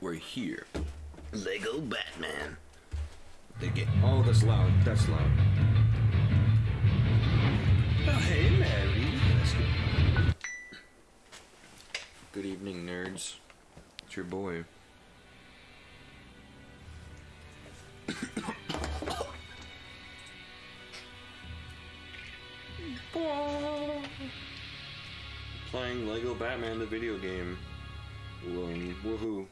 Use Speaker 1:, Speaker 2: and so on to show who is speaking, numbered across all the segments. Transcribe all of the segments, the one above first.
Speaker 1: we're here. Lego Batman.
Speaker 2: They get. Oh, that's loud. That's loud.
Speaker 1: Oh, hey, Mary. That's good.
Speaker 2: Good evening, nerds. It's your boy. Playing Lego Batman the video game. Woohoo.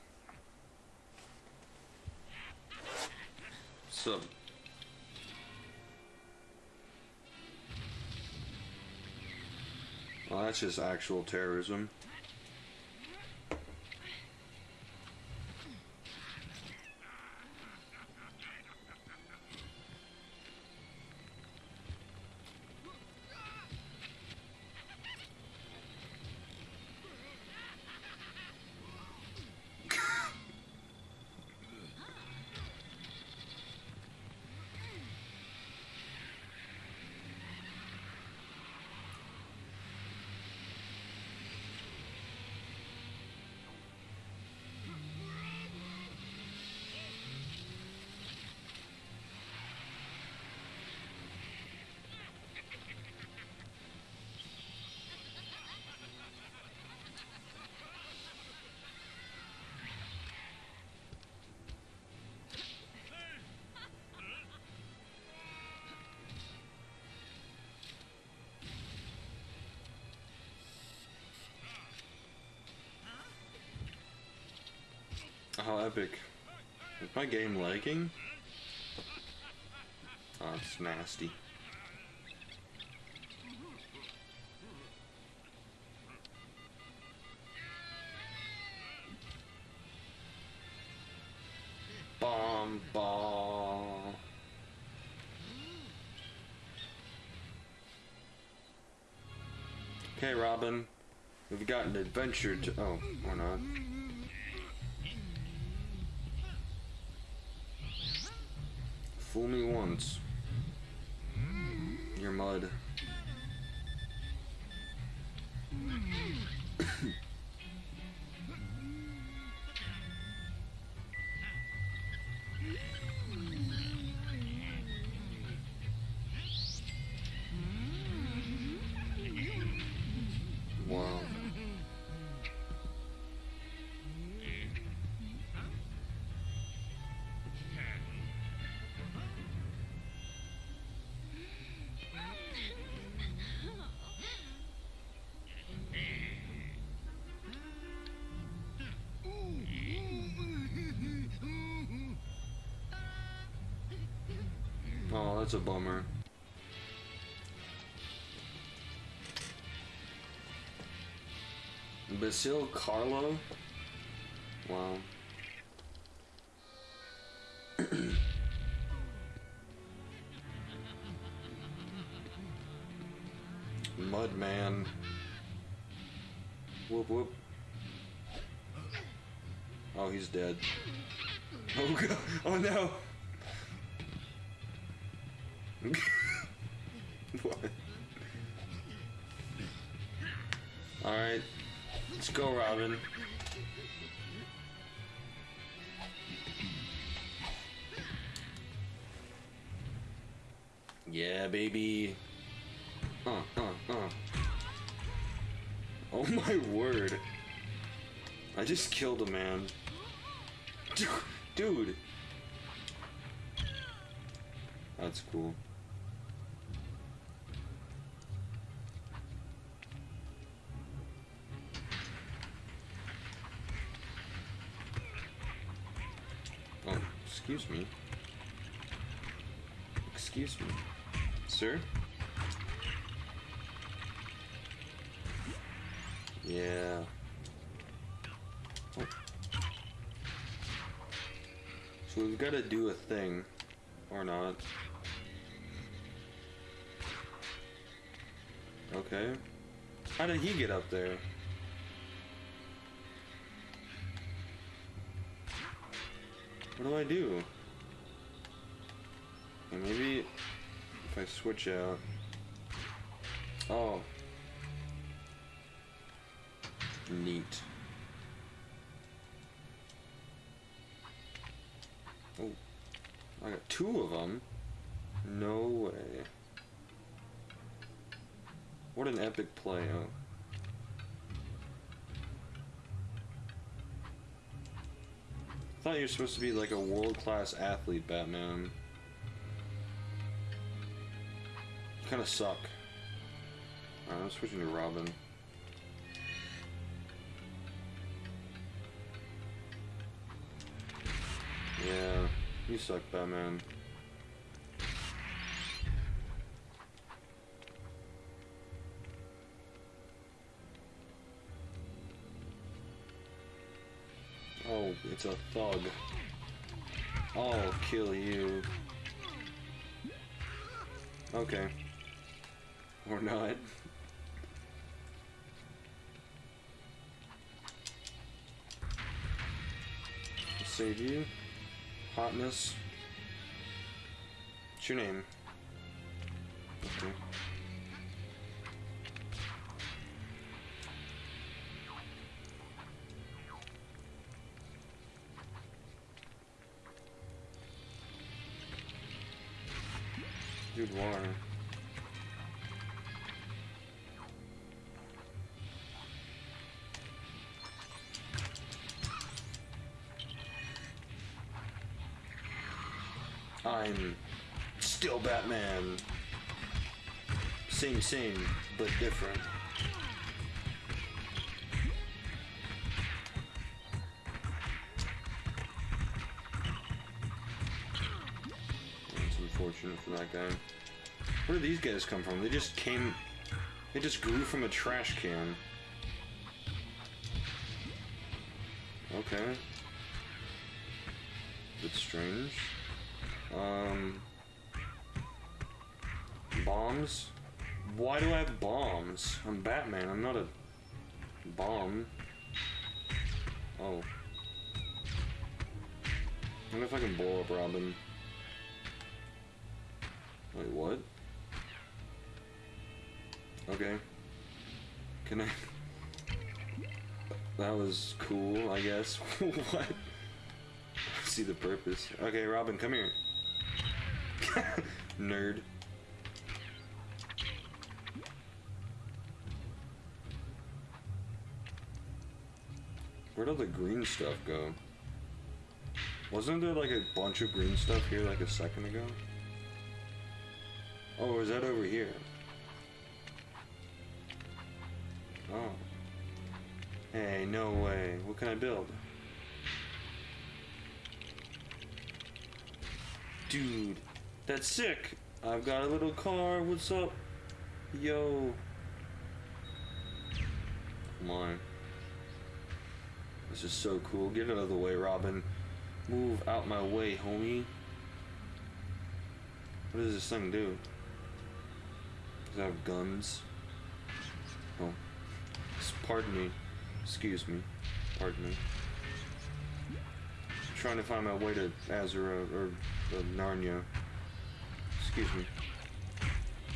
Speaker 2: Well, that's just actual terrorism. How epic. Is my game lagging? Oh, it's nasty. Bomb ball. Okay, Robin. We've got an adventure to. Oh, or not. Fool me once. You're mud. That's a bummer. Basil Carlo? Wow. Mudman. Whoop whoop. Oh, he's dead. Oh god. Oh no. what? Alright. Let's go, Robin. Yeah, baby. Uh, uh, uh. Oh my word. I just killed a man. Dude. That's cool. Excuse me. Excuse me. Sir? Yeah. Oh. So we've got to do a thing. Or not. Okay. How did he get up there? What do I do? Maybe if I switch out. Oh. Neat. Oh, I got two of them. No way. What an epic play. I thought you were supposed to be like a world-class athlete, Batman. You kind of suck. Alright, I'm switching to Robin. Yeah, you suck, Batman. It's a thug. I'll kill you. Okay. Or not. Save you. Hotness. What's your name? Okay. Dude, why? I'm still Batman. Same, same, but different. Unfortunate for that guy. Where did these guys come from? They just came. They just grew from a trash can. Okay. Bit strange. Um. Bombs? Why do I have bombs? I'm Batman, I'm not a bomb. Oh. I wonder if I can blow up Robin. Wait, what? Okay. Can I... That was cool, I guess. what? see the purpose. Okay, Robin, come here. Nerd. Where'd all the green stuff go? Wasn't there like a bunch of green stuff here like a second ago? Oh, is that over here? Oh. Hey, no way. What can I build? Dude, that's sick. I've got a little car. What's up? Yo. Come on. This is so cool. Get out of the way, Robin. Move out my way, homie. What does this thing do? Does it have guns? Pardon me. Excuse me. Pardon me. trying to find my way to Azura or uh, Narnia. Excuse me.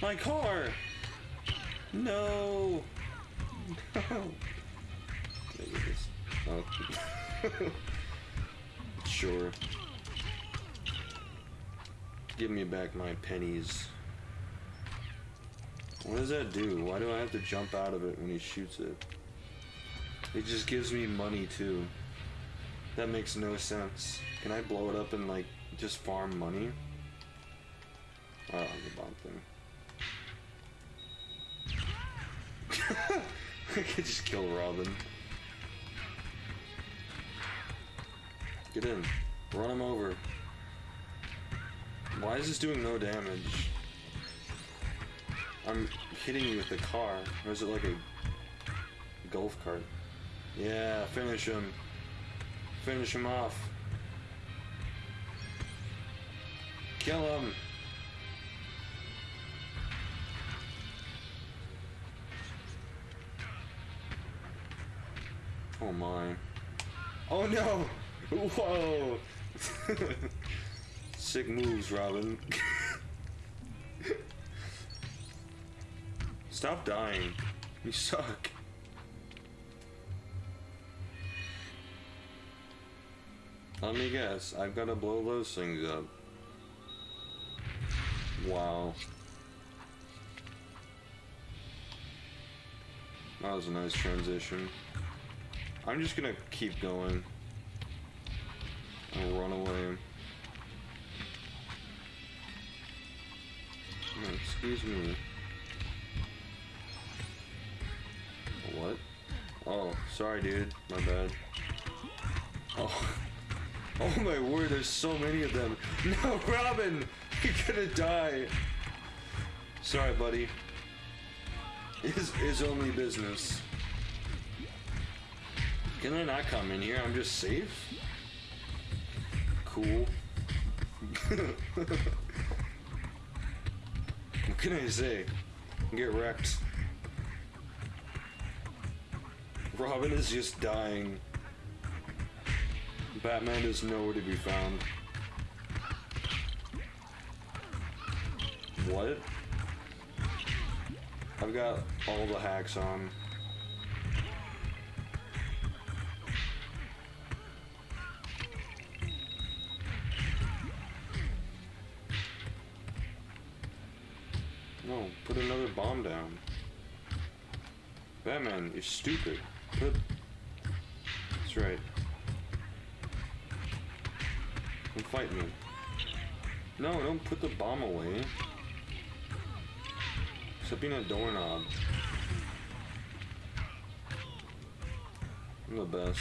Speaker 2: My car! No! No! Get this? Oh. sure. Give me back my pennies. What does that do? Why do I have to jump out of it when he shoots it? It just gives me money too. That makes no sense. Can I blow it up and like just farm money? Oh, the bomb thing. I could just kill Robin. Get in. Run him over. Why is this doing no damage? I'm hitting you with the car. Or is it like a golf cart? Yeah, finish him. Finish him off. Kill him. Oh my. Oh no! Whoa! Sick moves, Robin. Stop dying. You suck. Let me guess. I've got to blow those things up. Wow. That was a nice transition. I'm just gonna keep going. And run away. Oh, excuse me. What? Oh, sorry dude. My bad. Oh. Oh my word, there's so many of them. No, Robin! You're gonna die. Sorry, buddy. Is is only business. Can I not come in here? I'm just safe? Cool. what can I say? Get wrecked. Robin is just dying. Batman is nowhere to be found. What? I've got all the hacks on. No, put another bomb down. Batman, you're stupid. Put... That's right. Fight me. No, don't put the bomb away. Stop being a doorknob. I'm the best.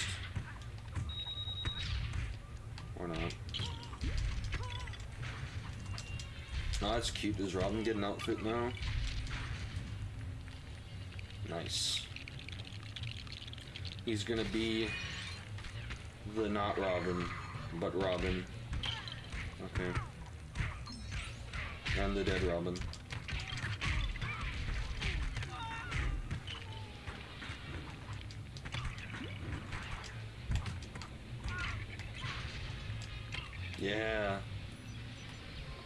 Speaker 2: Or not. Oh, that's cute. Does Robin get an outfit now? Nice. He's gonna be the not Robin, but Robin. Okay. And the er dead Robin. Er, yeah.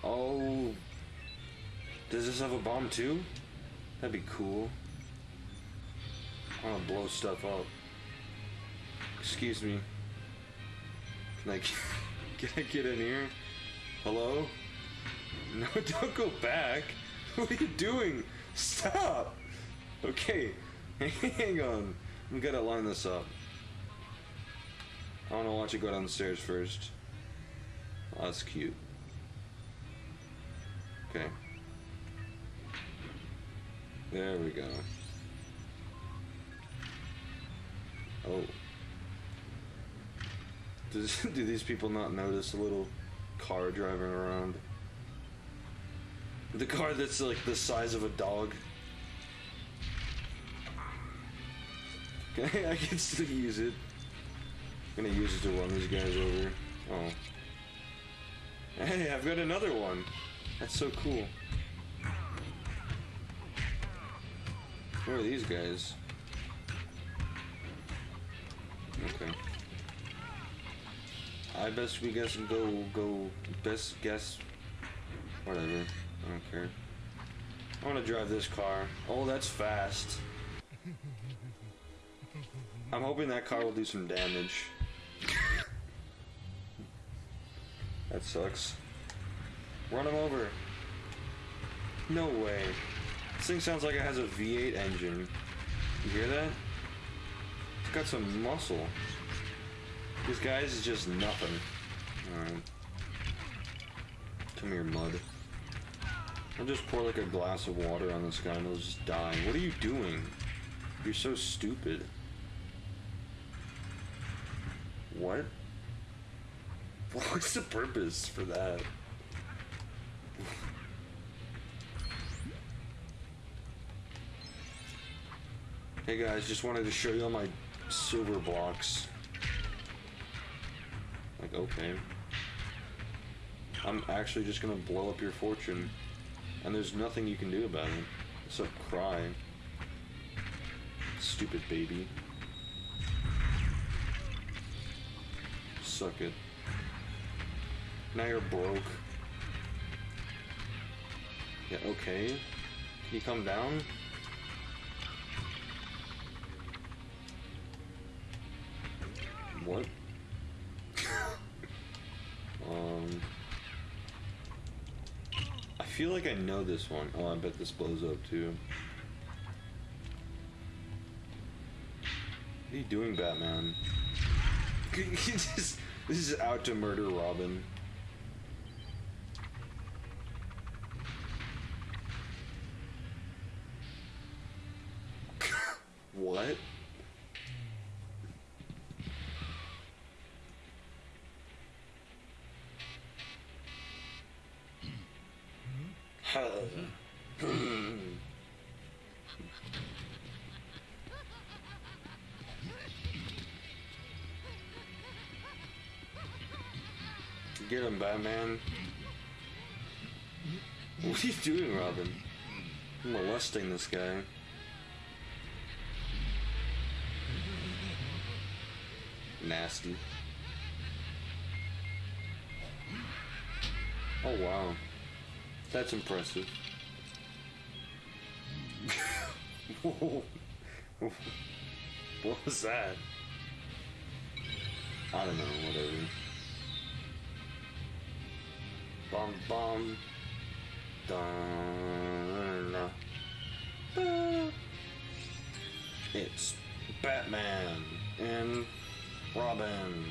Speaker 2: Oh. Does this have a bomb too? That'd be cool. I wanna blow stuff up. Excuse me. Can I, can I get in here? Hello? No, don't go back. What are you doing? Stop! Okay, hang on. We gotta line this up. I wanna watch it go down the stairs first. Oh, that's cute. Okay. There we go. Oh. Does, do these people not notice a little car driving around? The car that's like the size of a dog. Okay, I can still use it. I'm gonna use it to run these guys over. Oh. Hey, I've got another one. That's so cool. Where are these guys? Okay. I best we guess and go go best guess whatever. I don't care. I want to drive this car. Oh, that's fast. I'm hoping that car will do some damage. that sucks. Run him over. No way. This thing sounds like it has a V8 engine. You hear that? It's got some muscle. This guy's is just nothing. Alright. Come here, mud. I'll just pour like a glass of water on this guy and he'll just die. What are you doing? You're so stupid. What? What's the purpose for that? hey guys, just wanted to show you all my silver blocks. Okay. I'm actually just gonna blow up your fortune. And there's nothing you can do about it. Except cry. Stupid baby. Suck it. Now you're broke. Yeah, okay. Can you come down? What? Feel like I know this one. Oh, I bet this blows up too. What are you doing, Batman? Just, this is out to murder Robin. what? Get him, Batman. What are you doing, Robin? I'm molesting this guy. Nasty. Oh wow. That's impressive. what was that? I don't know, whatever. Bum bum. Dun. It's Batman and Robin.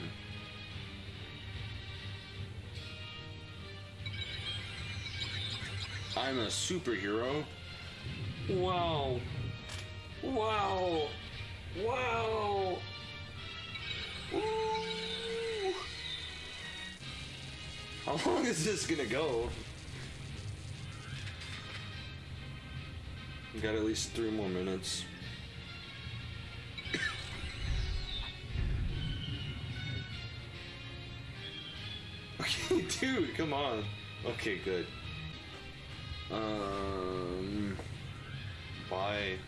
Speaker 2: I'm a superhero. Wow. Wow. Wow. Ooh. How long is this gonna go? We got at least three more minutes. okay, dude, come on. Okay, good. Um, bye.